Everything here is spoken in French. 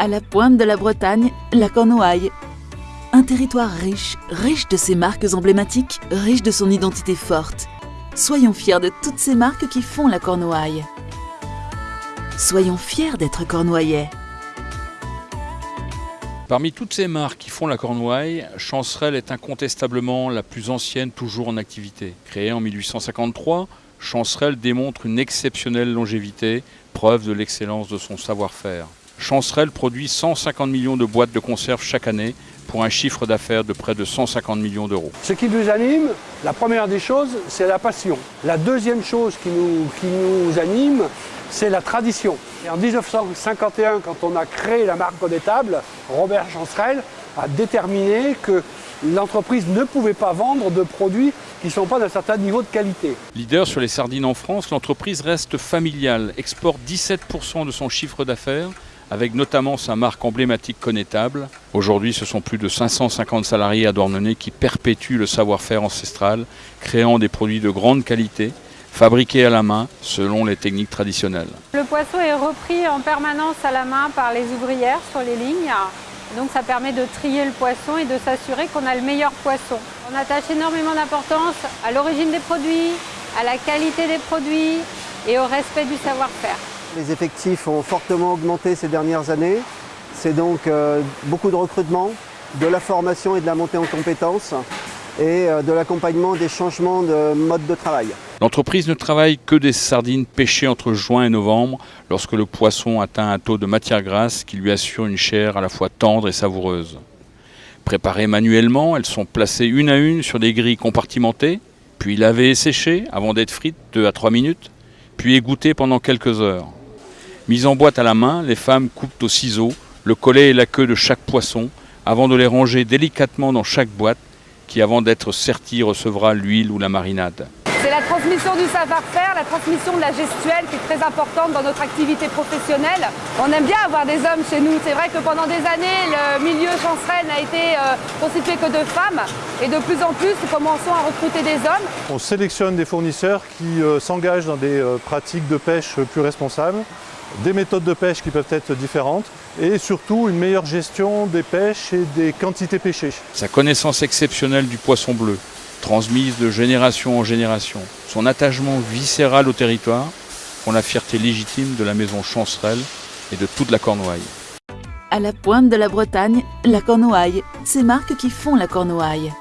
À la pointe de la Bretagne, la Cornouaille. Un territoire riche, riche de ses marques emblématiques, riche de son identité forte. Soyons fiers de toutes ces marques qui font la Cornouaille. Soyons fiers d'être cornouaillais. Parmi toutes ces marques qui font la Cornouaille, Chancerelle est incontestablement la plus ancienne toujours en activité. Créée en 1853, Chancerelle démontre une exceptionnelle longévité, preuve de l'excellence de son savoir-faire. Chancerelle produit 150 millions de boîtes de conserve chaque année pour un chiffre d'affaires de près de 150 millions d'euros. Ce qui nous anime, la première des choses, c'est la passion. La deuxième chose qui nous, qui nous anime, c'est la tradition. Et en 1951, quand on a créé la marque Tables, Robert Chancerelle a déterminé que l'entreprise ne pouvait pas vendre de produits qui ne sont pas d'un certain niveau de qualité. Leader sur les sardines en France, l'entreprise reste familiale, exporte 17% de son chiffre d'affaires avec notamment sa marque emblématique connétable. Aujourd'hui, ce sont plus de 550 salariés à qui perpétuent le savoir-faire ancestral, créant des produits de grande qualité, fabriqués à la main selon les techniques traditionnelles. Le poisson est repris en permanence à la main par les ouvrières sur les lignes. Donc ça permet de trier le poisson et de s'assurer qu'on a le meilleur poisson. On attache énormément d'importance à l'origine des produits, à la qualité des produits et au respect du savoir-faire. Les effectifs ont fortement augmenté ces dernières années. C'est donc euh, beaucoup de recrutement, de la formation et de la montée en compétences et euh, de l'accompagnement des changements de mode de travail. L'entreprise ne travaille que des sardines pêchées entre juin et novembre lorsque le poisson atteint un taux de matière grasse qui lui assure une chair à la fois tendre et savoureuse. Préparées manuellement, elles sont placées une à une sur des grilles compartimentées, puis lavées et séchées avant d'être frites 2 à 3 minutes, puis égouttées pendant quelques heures. Mise en boîte à la main, les femmes coupent au ciseau le collet et la queue de chaque poisson avant de les ranger délicatement dans chaque boîte qui, avant d'être sertie, recevra l'huile ou la marinade. C'est la transmission du savoir-faire, la transmission de la gestuelle qui est très importante dans notre activité professionnelle. On aime bien avoir des hommes chez nous. C'est vrai que pendant des années, le milieu chancerelle n'a été euh, constitué que de femmes. Et de plus en plus, nous commençons à recruter des hommes. On sélectionne des fournisseurs qui euh, s'engagent dans des euh, pratiques de pêche plus responsables des méthodes de pêche qui peuvent être différentes et surtout une meilleure gestion des pêches et des quantités pêchées. Sa connaissance exceptionnelle du poisson bleu, transmise de génération en génération, son attachement viscéral au territoire font la fierté légitime de la maison Chancerelle et de toute la Cornouaille. À la pointe de la Bretagne, la Cornouaille, ces marques qui font la Cornouaille.